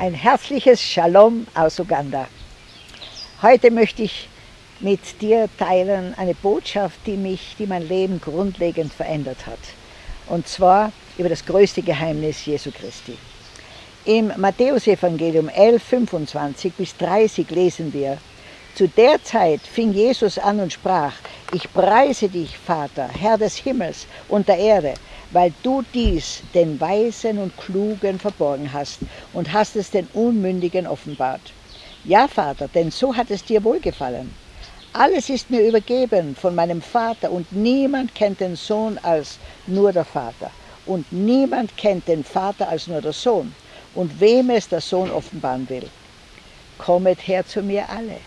Ein herzliches Shalom aus Uganda. Heute möchte ich mit dir teilen eine Botschaft, die mich, die mein Leben grundlegend verändert hat. Und zwar über das größte Geheimnis Jesu Christi. Im Matthäusevangelium 11, 25 bis 30 lesen wir, zu der Zeit fing Jesus an und sprach, ich preise dich, Vater, Herr des Himmels und der Erde, weil du dies den Weisen und Klugen verborgen hast und hast es den Unmündigen offenbart. Ja, Vater, denn so hat es dir wohlgefallen. Alles ist mir übergeben von meinem Vater und niemand kennt den Sohn als nur der Vater. Und niemand kennt den Vater als nur der Sohn und wem es der Sohn offenbaren will. Kommet her zu mir alle,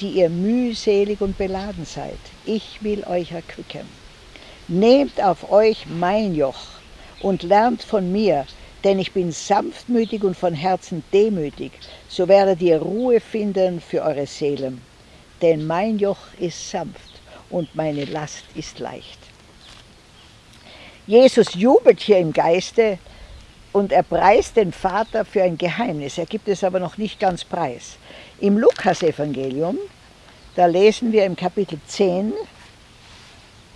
die ihr mühselig und beladen seid. Ich will euch erquicken. Nehmt auf euch mein Joch und lernt von mir, denn ich bin sanftmütig und von Herzen demütig, so werdet ihr Ruhe finden für eure Seelen. Denn mein Joch ist sanft und meine Last ist leicht. Jesus jubelt hier im Geiste und er preist den Vater für ein Geheimnis. Er gibt es aber noch nicht ganz preis. Im Lukas-Evangelium, da lesen wir im Kapitel 10,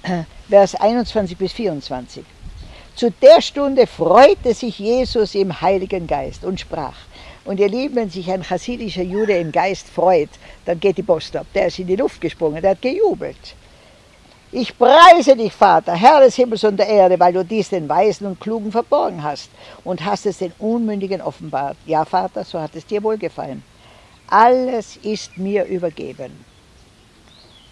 Vers 21 bis 24. Zu der Stunde freute sich Jesus im Heiligen Geist und sprach. Und ihr Lieben, wenn sich ein chassidischer Jude im Geist freut, dann geht die Post ab. Der ist in die Luft gesprungen, der hat gejubelt. Ich preise dich, Vater, Herr des Himmels und der Erde, weil du dies den Weisen und Klugen verborgen hast und hast es den Unmündigen offenbart. Ja, Vater, so hat es dir wohlgefallen. Alles ist mir übergeben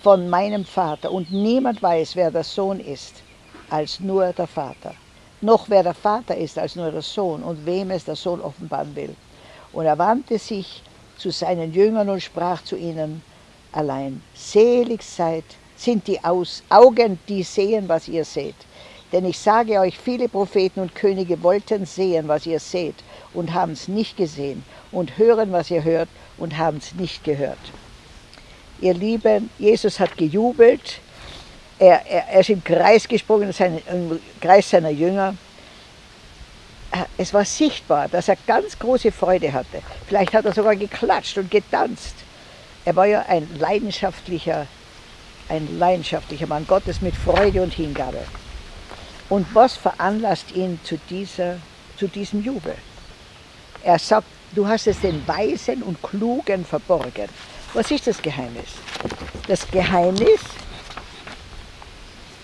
von meinem Vater und niemand weiß, wer der Sohn ist, als nur der Vater. Noch wer der Vater ist, als nur der Sohn und wem es der Sohn offenbaren will. Und er wandte sich zu seinen Jüngern und sprach zu ihnen allein, selig seid, sind die Augen, die sehen, was ihr seht. Denn ich sage euch, viele Propheten und Könige wollten sehen, was ihr seht, und haben es nicht gesehen, und hören, was ihr hört, und haben es nicht gehört. Ihr Lieben, Jesus hat gejubelt, er, er, er ist im Kreis gesprungen, im Kreis seiner Jünger. Es war sichtbar, dass er ganz große Freude hatte. Vielleicht hat er sogar geklatscht und getanzt. Er war ja ein leidenschaftlicher, ein leidenschaftlicher Mann Gottes mit Freude und Hingabe. Und was veranlasst ihn zu, dieser, zu diesem Jubel? Er sagt, du hast es den Weisen und Klugen verborgen. Was ist das Geheimnis? Das Geheimnis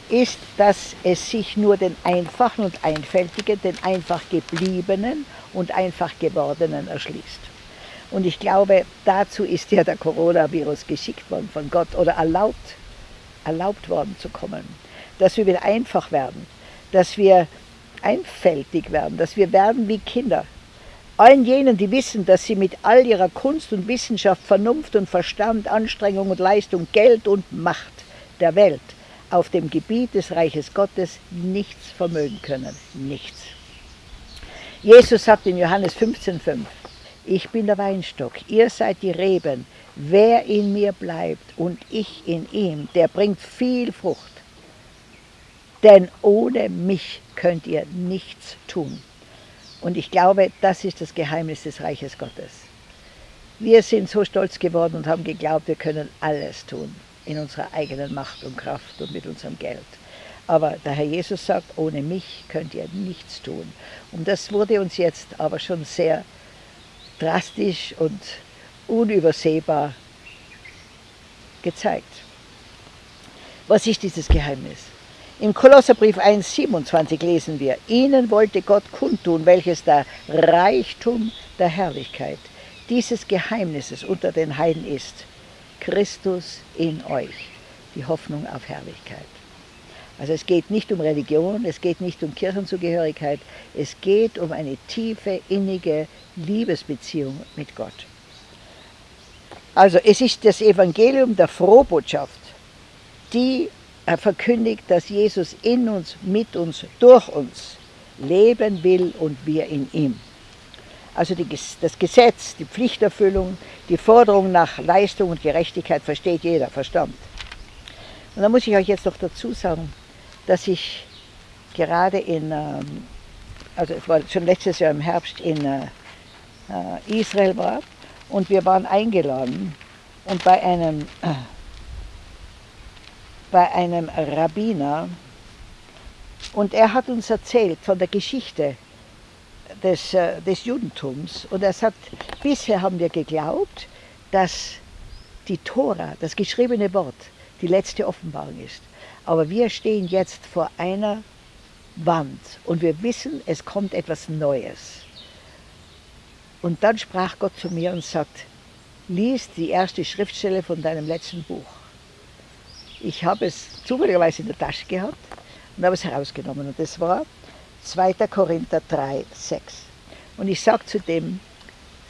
ist, dass es sich nur den Einfachen und Einfältigen, den einfach Gebliebenen und einfach Gewordenen erschließt. Und ich glaube, dazu ist ja der Coronavirus geschickt worden von Gott oder erlaubt, erlaubt worden zu kommen. Dass wir wieder einfach werden, dass wir einfältig werden, dass wir werden wie Kinder, allen jenen, die wissen, dass sie mit all ihrer Kunst und Wissenschaft, Vernunft und Verstand, Anstrengung und Leistung, Geld und Macht der Welt auf dem Gebiet des Reiches Gottes nichts vermögen können. Nichts. Jesus sagt in Johannes 15,5, ich bin der Weinstock, ihr seid die Reben. Wer in mir bleibt und ich in ihm, der bringt viel Frucht. Denn ohne mich könnt ihr nichts tun. Und ich glaube, das ist das Geheimnis des Reiches Gottes. Wir sind so stolz geworden und haben geglaubt, wir können alles tun in unserer eigenen Macht und Kraft und mit unserem Geld. Aber der Herr Jesus sagt, ohne mich könnt ihr nichts tun. Und das wurde uns jetzt aber schon sehr drastisch und unübersehbar gezeigt. Was ist dieses Geheimnis? Im Kolosserbrief 1,27 lesen wir, Ihnen wollte Gott kundtun, welches der Reichtum der Herrlichkeit dieses Geheimnisses unter den Heiden ist. Christus in euch, die Hoffnung auf Herrlichkeit. Also es geht nicht um Religion, es geht nicht um Kirchenzugehörigkeit, es geht um eine tiefe, innige Liebesbeziehung mit Gott. Also es ist das Evangelium der Frohbotschaft, die er verkündigt, dass Jesus in uns, mit uns, durch uns leben will und wir in ihm. Also die, das Gesetz, die Pflichterfüllung, die Forderung nach Leistung und Gerechtigkeit versteht jeder Verstand. Und da muss ich euch jetzt noch dazu sagen, dass ich gerade in, ähm, also es war schon letztes Jahr im Herbst in, äh, äh, Israel war und wir waren eingeladen und bei einem, äh, bei einem Rabbiner und er hat uns erzählt von der Geschichte des, äh, des Judentums und er sagt, bisher haben wir geglaubt, dass die Tora, das geschriebene Wort, die letzte Offenbarung ist. Aber wir stehen jetzt vor einer Wand und wir wissen, es kommt etwas Neues. Und dann sprach Gott zu mir und sagt, lies die erste Schriftstelle von deinem letzten Buch. Ich habe es zufälligerweise in der Tasche gehabt und habe es herausgenommen. Und das war 2. Korinther 3, 6. Und ich sage zu dem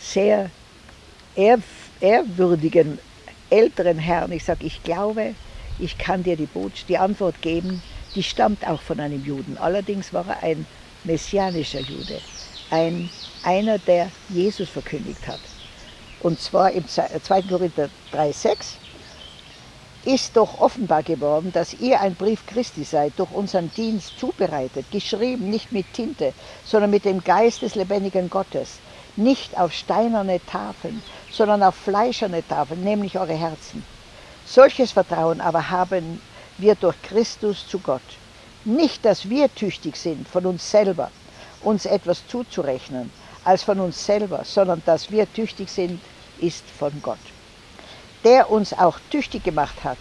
sehr ehrwürdigen älteren Herrn, ich sage, ich glaube, ich kann dir die, Botschaft, die Antwort geben, die stammt auch von einem Juden. Allerdings war er ein messianischer Jude, ein, einer, der Jesus verkündigt hat. Und zwar im 2. Äh, Korinther 3,6 ist doch offenbar geworden, dass ihr ein Brief Christi seid, durch unseren Dienst zubereitet, geschrieben nicht mit Tinte, sondern mit dem Geist des lebendigen Gottes, nicht auf steinerne Tafeln, sondern auf fleischerne Tafeln, nämlich eure Herzen. Solches Vertrauen aber haben wir durch Christus zu Gott. Nicht, dass wir tüchtig sind, von uns selber uns etwas zuzurechnen, als von uns selber, sondern dass wir tüchtig sind, ist von Gott. Der uns auch tüchtig gemacht hat,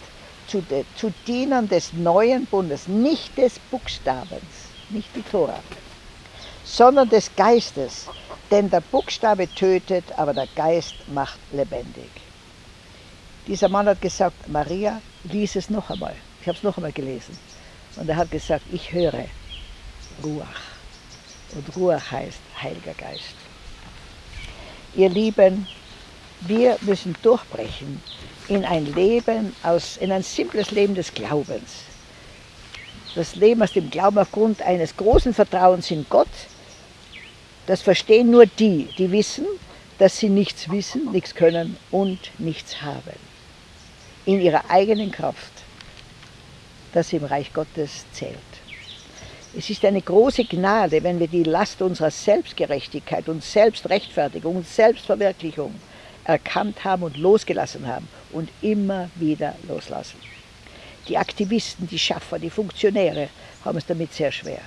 zu, de, zu Dienern des neuen Bundes, nicht des Buchstabens, nicht die Tora, sondern des Geistes, denn der Buchstabe tötet, aber der Geist macht lebendig. Dieser Mann hat gesagt, Maria, lies es noch einmal. Ich habe es noch einmal gelesen. Und er hat gesagt, ich höre Ruach. Und Ruach heißt Heiliger Geist. Ihr Lieben, wir müssen durchbrechen in ein Leben aus, in ein simples Leben des Glaubens. Das Leben aus dem Glauben aufgrund eines großen Vertrauens in Gott, das verstehen nur die, die wissen, dass sie nichts wissen, nichts können und nichts haben. In ihrer eigenen Kraft, sie im Reich Gottes zählt. Es ist eine große Gnade, wenn wir die Last unserer Selbstgerechtigkeit und Selbstrechtfertigung und Selbstverwirklichung erkannt haben und losgelassen haben und immer wieder loslassen. Die Aktivisten, die Schaffer, die Funktionäre haben es damit sehr schwer.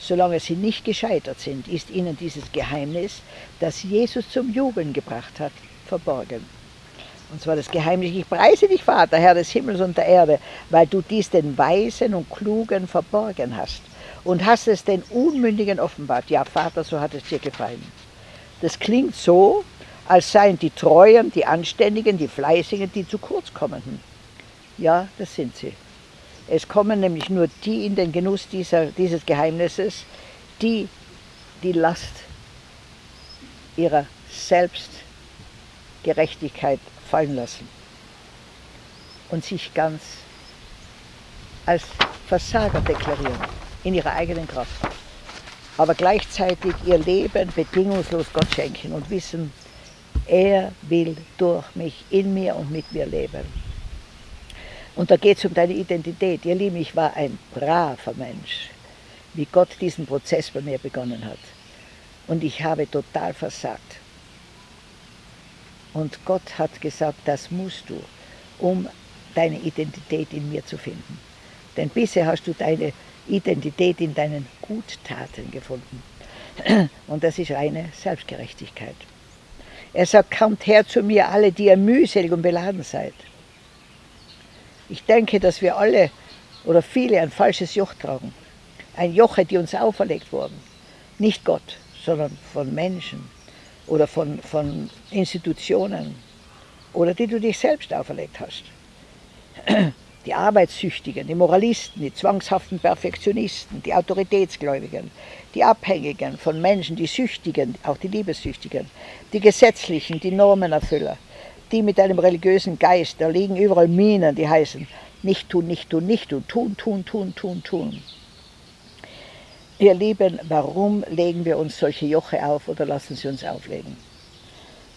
Solange sie nicht gescheitert sind, ist ihnen dieses Geheimnis, das Jesus zum Jubeln gebracht hat, verborgen. Und zwar das Geheimnis, ich preise dich, Vater, Herr des Himmels und der Erde, weil du dies den Weisen und Klugen verborgen hast und hast es den Unmündigen offenbart. Ja, Vater, so hat es dir gefallen. Das klingt so, als seien die Treuen, die Anständigen, die Fleißigen, die zu kurz kommen. Ja, das sind sie. Es kommen nämlich nur die in den Genuss dieser, dieses Geheimnisses, die die Last ihrer Selbstgerechtigkeit fallen lassen und sich ganz als Versager deklarieren in ihrer eigenen Kraft, aber gleichzeitig ihr Leben bedingungslos Gott schenken und wissen, er will durch mich, in mir und mit mir leben. Und da geht es um deine Identität. Ihr Lieben, ich war ein braver Mensch, wie Gott diesen Prozess bei mir begonnen hat. Und ich habe total versagt. Und Gott hat gesagt, das musst du, um deine Identität in mir zu finden. Denn bisher hast du deine Identität in deinen Guttaten gefunden. Und das ist reine Selbstgerechtigkeit. Er sagt, kommt her zu mir alle, die ihr mühselig und beladen seid. Ich denke, dass wir alle oder viele ein falsches Joch tragen. Ein Joch, die uns auferlegt wurden. Nicht Gott, sondern von Menschen oder von, von Institutionen oder die du dich selbst auferlegt hast. Die Arbeitssüchtigen, die Moralisten, die zwangshaften Perfektionisten, die Autoritätsgläubigen, die Abhängigen von Menschen, die Süchtigen, auch die Liebessüchtigen, die Gesetzlichen, die Normenerfüller, die mit einem religiösen Geist, da liegen überall Minen, die heißen nicht tun, nicht tun, nicht tun, tun, tun, tun, tun, tun. Ihr Lieben, warum legen wir uns solche Joche auf oder lassen sie uns auflegen?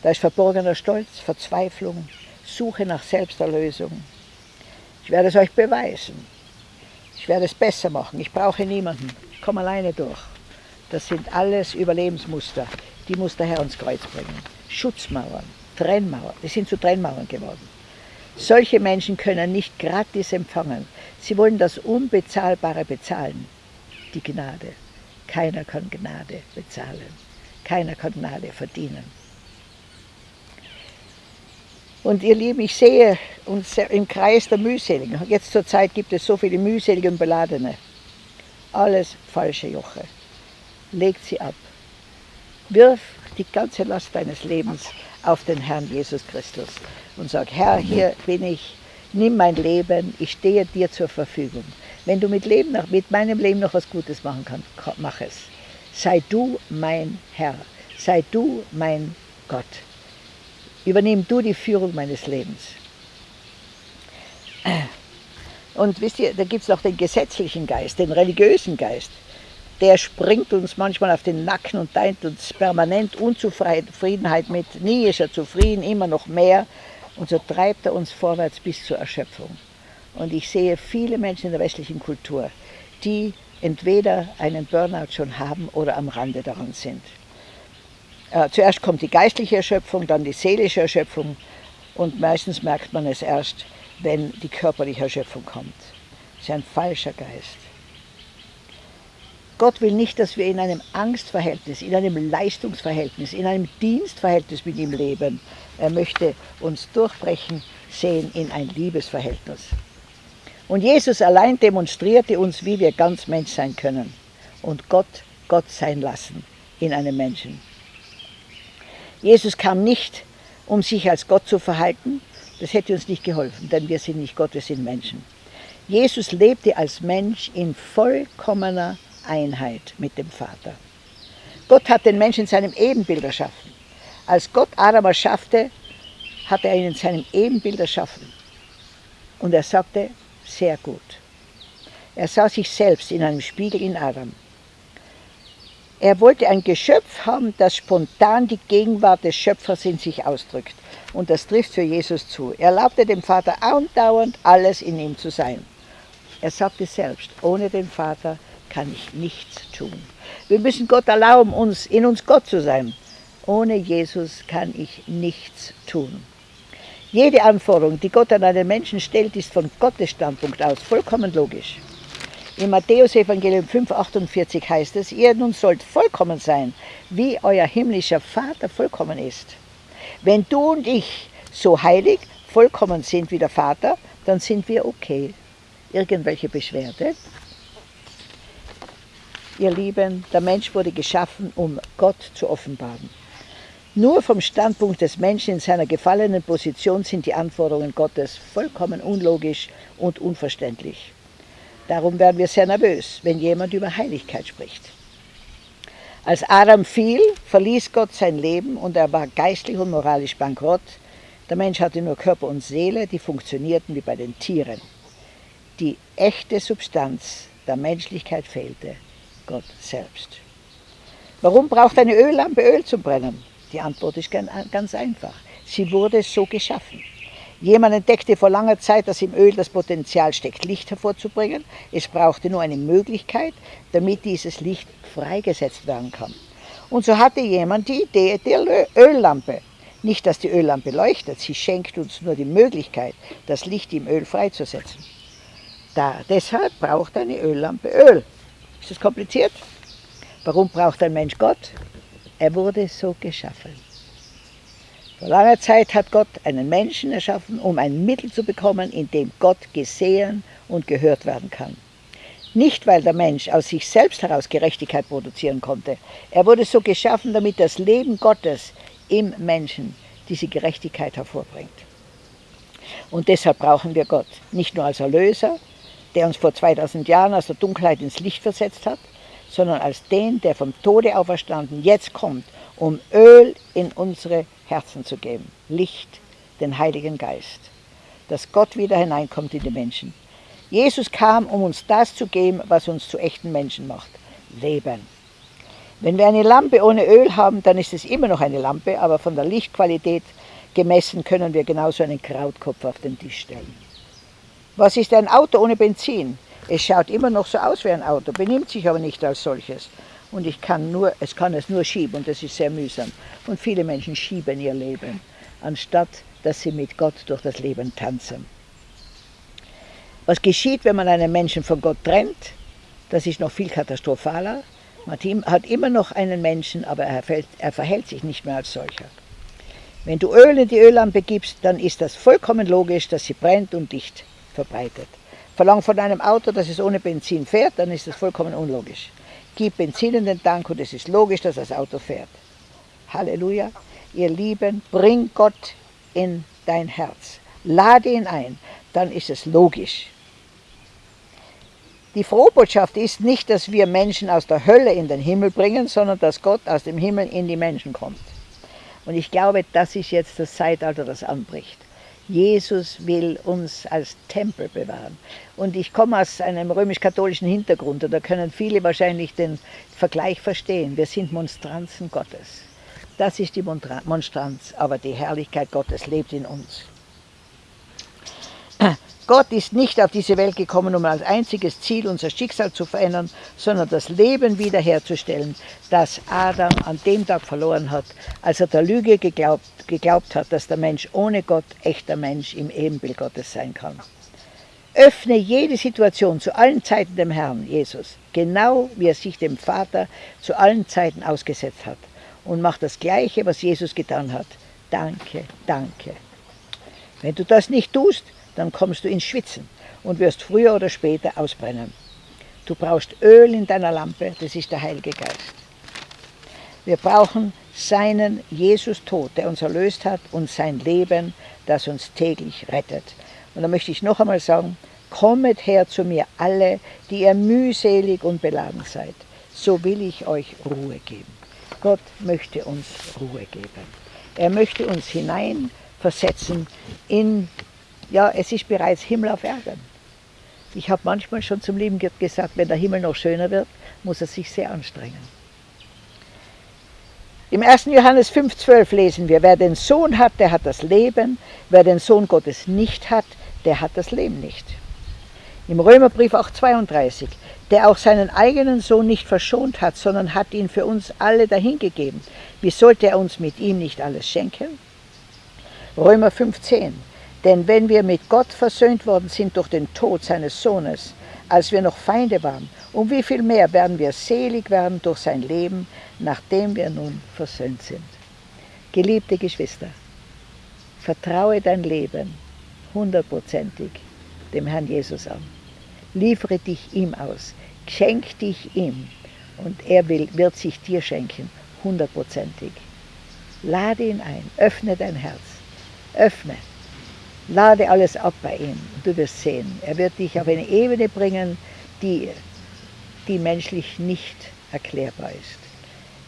Da ist verborgener Stolz, Verzweiflung, Suche nach Selbsterlösung. Ich werde es euch beweisen. Ich werde es besser machen. Ich brauche niemanden. Ich komme alleine durch. Das sind alles Überlebensmuster, die muss der Herr ans Kreuz bringen. Schutzmauern, Trennmauern, die sind zu Trennmauern geworden. Solche Menschen können nicht gratis empfangen. Sie wollen das Unbezahlbare bezahlen, die Gnade. Keiner kann Gnade bezahlen. Keiner kann Gnade verdienen. Und ihr Lieben, ich sehe uns im Kreis der Mühseligen. Jetzt zur Zeit gibt es so viele mühselige und beladene. Alles falsche Joche. Legt sie ab. Wirf die ganze Last deines Lebens auf den Herrn Jesus Christus und sag, Herr, hier bin ich, nimm mein Leben, ich stehe dir zur Verfügung. Wenn du mit, Leben noch, mit meinem Leben noch was Gutes machen kannst, mach es. Sei du mein Herr, sei du mein Gott. Übernimm du die Führung meines Lebens. Und wisst ihr, da gibt es noch den gesetzlichen Geist, den religiösen Geist. Der springt uns manchmal auf den Nacken und deint uns permanent Unzufriedenheit mit. Nie ist er zufrieden, immer noch mehr. Und so treibt er uns vorwärts bis zur Erschöpfung. Und ich sehe viele Menschen in der westlichen Kultur, die entweder einen Burnout schon haben oder am Rande daran sind. Äh, zuerst kommt die geistliche Erschöpfung, dann die seelische Erschöpfung und meistens merkt man es erst, wenn die körperliche Erschöpfung kommt. Das ist ein falscher Geist. Gott will nicht, dass wir in einem Angstverhältnis, in einem Leistungsverhältnis, in einem Dienstverhältnis mit ihm leben. Er möchte uns durchbrechen sehen in ein Liebesverhältnis. Und Jesus allein demonstrierte uns, wie wir ganz Mensch sein können und Gott Gott sein lassen in einem Menschen. Jesus kam nicht, um sich als Gott zu verhalten. Das hätte uns nicht geholfen, denn wir sind nicht Gott, wir sind Menschen. Jesus lebte als Mensch in vollkommener Einheit mit dem Vater. Gott hat den Menschen in seinem Ebenbild erschaffen. Als Gott Adam erschaffte, hat er ihn in seinem Ebenbild erschaffen. Und er sagte, sehr gut. Er sah sich selbst in einem Spiegel in Adam. Er wollte ein Geschöpf haben, das spontan die Gegenwart des Schöpfers in sich ausdrückt. Und das trifft für Jesus zu. Er erlaubte dem Vater andauernd alles in ihm zu sein. Er sagte selbst, ohne den Vater kann ich nichts tun. Wir müssen Gott erlauben, uns, in uns Gott zu sein. Ohne Jesus kann ich nichts tun. Jede Anforderung, die Gott an einen Menschen stellt, ist von Gottes Standpunkt aus vollkommen logisch. Im Matthäus-Evangelium 5,48 heißt es, ihr nun sollt vollkommen sein, wie euer himmlischer Vater vollkommen ist. Wenn du und ich so heilig, vollkommen sind wie der Vater, dann sind wir okay. Irgendwelche Beschwerde? Ihr Lieben, der Mensch wurde geschaffen, um Gott zu offenbaren. Nur vom Standpunkt des Menschen in seiner gefallenen Position sind die Anforderungen Gottes vollkommen unlogisch und unverständlich. Darum werden wir sehr nervös, wenn jemand über Heiligkeit spricht. Als Adam fiel, verließ Gott sein Leben und er war geistlich und moralisch bankrott. Der Mensch hatte nur Körper und Seele, die funktionierten wie bei den Tieren. Die echte Substanz der Menschlichkeit fehlte, Gott selbst. Warum braucht eine Öllampe Öl zum Brennen? Die Antwort ist ganz einfach. Sie wurde so geschaffen. Jemand entdeckte vor langer Zeit, dass im Öl das Potenzial steckt, Licht hervorzubringen. Es brauchte nur eine Möglichkeit, damit dieses Licht freigesetzt werden kann. Und so hatte jemand die Idee der Öllampe. Nicht, dass die Öllampe leuchtet, sie schenkt uns nur die Möglichkeit, das Licht im Öl freizusetzen. Da, deshalb braucht eine Öllampe Öl. Ist das kompliziert? Warum braucht ein Mensch Gott? Er wurde so geschaffen. Vor langer Zeit hat Gott einen Menschen erschaffen, um ein Mittel zu bekommen, in dem Gott gesehen und gehört werden kann. Nicht, weil der Mensch aus sich selbst heraus Gerechtigkeit produzieren konnte. Er wurde so geschaffen, damit das Leben Gottes im Menschen diese Gerechtigkeit hervorbringt. Und deshalb brauchen wir Gott, nicht nur als Erlöser, der uns vor 2000 Jahren aus der Dunkelheit ins Licht versetzt hat, sondern als den, der vom Tode auferstanden jetzt kommt, um Öl in unsere Herzen zu geben. Licht, den Heiligen Geist. Dass Gott wieder hineinkommt in die Menschen. Jesus kam, um uns das zu geben, was uns zu echten Menschen macht. Leben. Wenn wir eine Lampe ohne Öl haben, dann ist es immer noch eine Lampe, aber von der Lichtqualität gemessen können wir genauso einen Krautkopf auf den Tisch stellen. Was ist ein Auto ohne Benzin? Es schaut immer noch so aus wie ein Auto, benimmt sich aber nicht als solches. Und ich kann, nur, es kann es nur schieben und das ist sehr mühsam. Und viele Menschen schieben ihr Leben, anstatt dass sie mit Gott durch das Leben tanzen. Was geschieht, wenn man einen Menschen von Gott trennt? Das ist noch viel katastrophaler. Man hat immer noch einen Menschen, aber er, fällt, er verhält sich nicht mehr als solcher. Wenn du Öl in die Öllampe gibst, dann ist das vollkommen logisch, dass sie brennt und dicht verbreitet. Verlang von einem Auto, dass es ohne Benzin fährt, dann ist das vollkommen unlogisch. Gib Benzin in den Tank und es ist logisch, dass das Auto fährt. Halleluja. Ihr Lieben, bring Gott in dein Herz. Lade ihn ein, dann ist es logisch. Die Frohbotschaft ist nicht, dass wir Menschen aus der Hölle in den Himmel bringen, sondern dass Gott aus dem Himmel in die Menschen kommt. Und ich glaube, das ist jetzt das Zeitalter, das anbricht. Jesus will uns als Tempel bewahren. Und ich komme aus einem römisch-katholischen Hintergrund und da können viele wahrscheinlich den Vergleich verstehen. Wir sind Monstranzen Gottes. Das ist die Monstranz, aber die Herrlichkeit Gottes lebt in uns. Gott ist nicht auf diese Welt gekommen, um als einziges Ziel unser Schicksal zu verändern, sondern das Leben wiederherzustellen, das Adam an dem Tag verloren hat, als er der Lüge geglaubt, geglaubt hat, dass der Mensch ohne Gott echter Mensch im Ebenbild Gottes sein kann. Öffne jede Situation zu allen Zeiten dem Herrn, Jesus, genau wie er sich dem Vater zu allen Zeiten ausgesetzt hat und mach das Gleiche, was Jesus getan hat. Danke, danke. Wenn du das nicht tust, dann kommst du ins Schwitzen und wirst früher oder später ausbrennen. Du brauchst Öl in deiner Lampe, das ist der Heilige Geist. Wir brauchen seinen Jesus-Tod, der uns erlöst hat, und sein Leben, das uns täglich rettet. Und da möchte ich noch einmal sagen, kommet her zu mir alle, die ihr mühselig und beladen seid, so will ich euch Ruhe geben. Gott möchte uns Ruhe geben. Er möchte uns hineinversetzen in ja, es ist bereits Himmel auf Erden. Ich habe manchmal schon zum Leben gesagt, wenn der Himmel noch schöner wird, muss er sich sehr anstrengen. Im 1. Johannes 5,12 lesen wir, wer den Sohn hat, der hat das Leben, wer den Sohn Gottes nicht hat, der hat das Leben nicht. Im Römerbrief auch 32, der auch seinen eigenen Sohn nicht verschont hat, sondern hat ihn für uns alle dahingegeben. Wie sollte er uns mit ihm nicht alles schenken? Römer 15, denn wenn wir mit Gott versöhnt worden sind durch den Tod seines Sohnes, als wir noch Feinde waren, um wie viel mehr werden wir selig werden durch sein Leben, nachdem wir nun versöhnt sind. Geliebte Geschwister, vertraue dein Leben hundertprozentig dem Herrn Jesus an. Liefere dich ihm aus, schenk dich ihm und er will, wird sich dir schenken, hundertprozentig. Lade ihn ein, öffne dein Herz, öffne Lade alles ab bei ihm. Du wirst sehen, er wird dich auf eine Ebene bringen, die, die menschlich nicht erklärbar ist.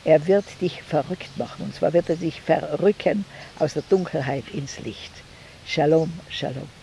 Er wird dich verrückt machen, und zwar wird er dich verrücken aus der Dunkelheit ins Licht. Shalom, Shalom.